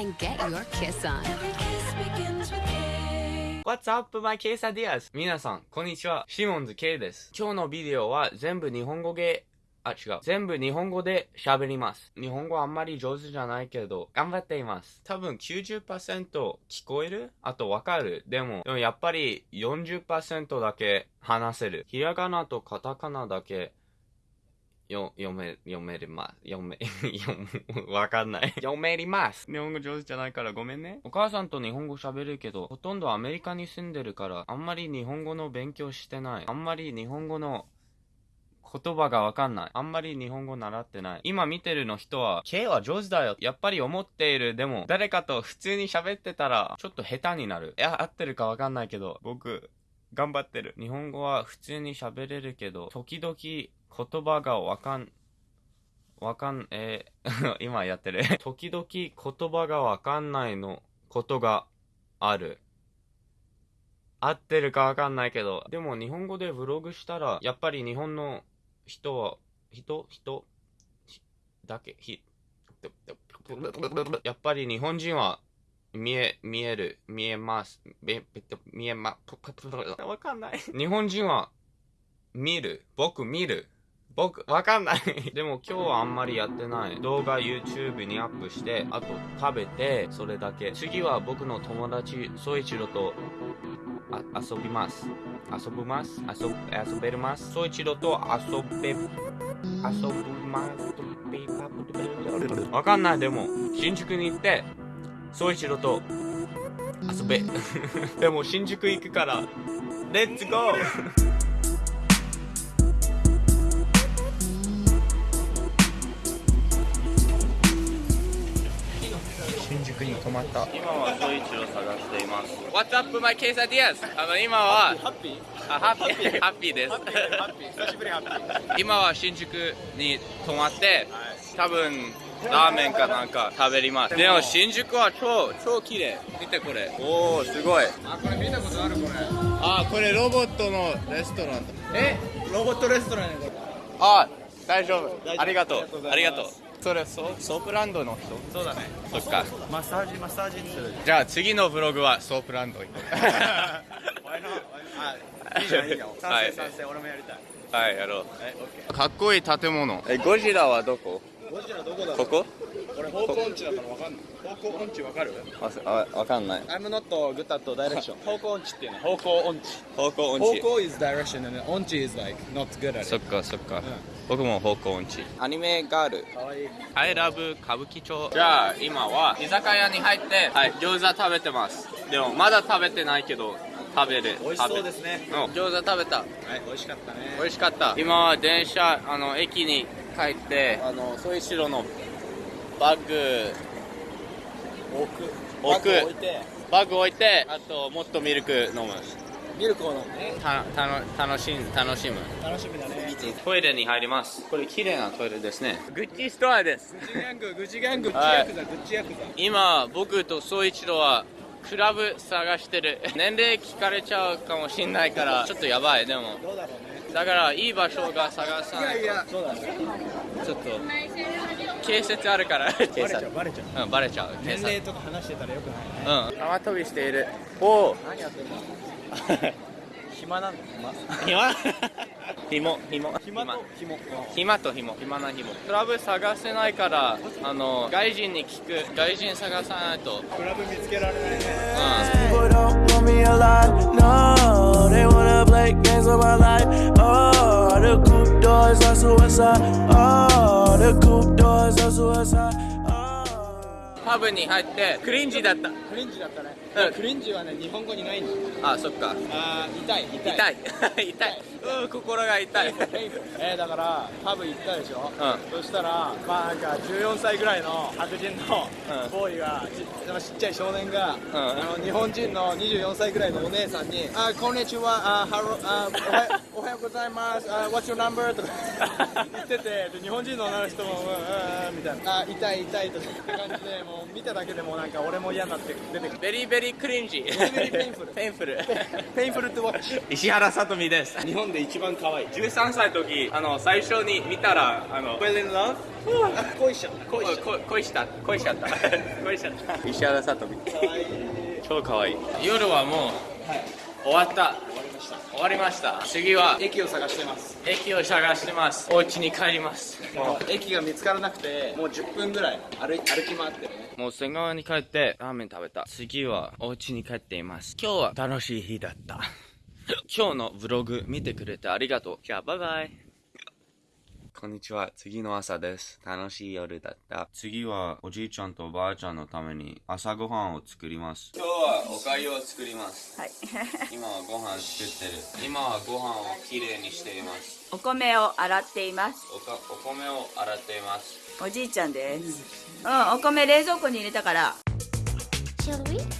and get your kiss on. What's up, my quesadillas? 皆さん、こんにちは。シモンズ K です。今日のビデオは全部日本語で、あ、違う。全部日本語で喋ります。日本語あんまり上手じゃないけど、頑張っています。多分90%聞こえる？あとわかる？でも、でもやっぱり40%だけ話せる。ひらがなとカタカナだけよ、読め、読めれます。読め、読む、わかんない。読めります。日本語上手じゃないからごめんね。お母さんと日本語喋るけど、ほとんどアメリカに住んでるから、あんまり日本語の勉強してない。あんまり日本語の言葉がわかんない。あんまり日本語習ってない。今見てるの人は、K は上手だよ。やっぱり思っている。でも、誰かと普通に喋ってたら、ちょっと下手になる。いや、合ってるかわかんないけど、僕、頑張ってる。日本語は普通に喋れるけど、時々言葉がわかん、わかん、えー 今やってる。時々言葉がわかんないのことがある。合ってるかわかんないけど、でも日本語でブログしたら、やっぱり日本の人は、人人だけ、ひ、やっぱり日本人は見え、見える、見えます。見えま、わかんない。日本人は見る。僕見る。僕、わかんない。でも今日はあんまりやってない。動画 YouTube にアップして、あと食べて、それだけ。次は僕の友達、ソイチロとあ遊びます。遊びます？遊遊べます？ソイチロと遊べ、遊ぶます？わかんない。でも、新宿に行って、ソイチロと遊べ。でも新宿行くから、レッツゴーまった。今はソイチロ探しています。What's up my quesadillas? あの今はハッピー？あハッピー？ハッピー。です。ハッピーハッピー。久しぶりハッピー。今は新宿に泊まって多分ラーメンかなんか食べります。でも新宿は超超綺麗。見てこれ。おおすごい。あこれ見たことあるこれ。あこれロボットのレストランだ。え？ロボットレストランやこれ。あ大丈夫。大丈夫。ありがとう。ありがとうそれソソープランドの人？そうだね。そっか。マッサージマッサージにじゃあ次のブログはソープランド。行こうあいいじゃんいいじゃん。はい。賛成賛成俺もやりたい。はいやろう。かっこいい建物。えゴジラはどこ？ーゴジラどこだここ？俺方向音痴だからわかんない。方向音痴わかる？ああわかんない。I'm not good at direction. 方向音痴っていうの方向音痴。方向音痴。方向 is direction and 音痴 is like not good at そ it っかそっか、僕も方向音痴。アニメガールかわいい。I love 歌舞伎町。じゃあ今は居酒屋に入ってはい。餃子食べてます。でもまだ食べてないけど食べる。美味しそうですね。うん。餃子食べた。はい美味しかったね。美味しかった。今は電車あの駅に帰ってあのソイシロのバッグ。置く。置く。バッグ置いてあともっとミルク飲む。ミルクを飲むねたたの楽しん楽しむ。楽しみだね。トイレに入ります。これ綺麗なトイレですね。グッチストアです。グチギャンググチギャンググチはいヤクザグチヤクザ。今僕と総一郎はクラブ探してる。年齢聞かれちゃうかもしんないから。ちょっとやばいでも。だからいい場所が探さないと。やそうだねちょっと警察あるから。警バレちゃ察。うバレちゃう。うんバレちゃう年齢とか話してたらよくないね。うん。縄跳びしている。おお何やってんの？暇なの 暇。暇？暇と暇。暇と暇。暇な暇。クラブ探せないからあの外人に聞く。外人探さないと。クラブ見つけられないね。うん。Oh. パブに入ってクリンジだった。クリンジだったね。うん。クリンジはね日本語にないんだよあそっか。あー痛い痛い。痛い。痛い うん心が痛い。えー、だからパブ行ったでしょ、うそしたらまあなんか14歳ぐらいの白人のうん。ボーイがちちっちゃい少年が、ん。あの日本人の24歳ぐらいのお姉さんに「あこんにちは。あハロあおはよ おはようございます。あ What's your number?」とか 言っててで日本人の女の人も「うんうんうん」みたいな「あ痛い痛い」とかって感じでもう見ただけでもなんか俺も嫌になって出てくる。 very very cringe very very painful。painful。painful to watch 石原さとみです。日本本で一番可愛い。13歳の時あの最初に見たらあの fell in love 恋しちゃった。恋し恋しちゃった。恋しちゃった。恋しちゃった。石原さとみ。超可愛い。夜はもう、終わった。終わりました。次は駅を探してます。駅を探してます。お家に帰ります。も駅が見つからなくてもう10分ぐらい歩い歩き回ってるね。うもう仙川に帰ってラーメン食べた。次はお家に帰っています。今日は楽しい日だった今日のブログ見てくれてありがとうじゃあバイバイこんにちは。次の朝です。楽しい夜だった。次はおじいちゃんとおばあちゃんのために朝ごはんを作ります。今日はおかゆを作ります。はい。今はご飯作ってる。今はご飯をきれいにしています。お米を洗っています。おかお米を洗っています。おじいちゃんです。うん、お米冷蔵庫に入れたから。Shall we?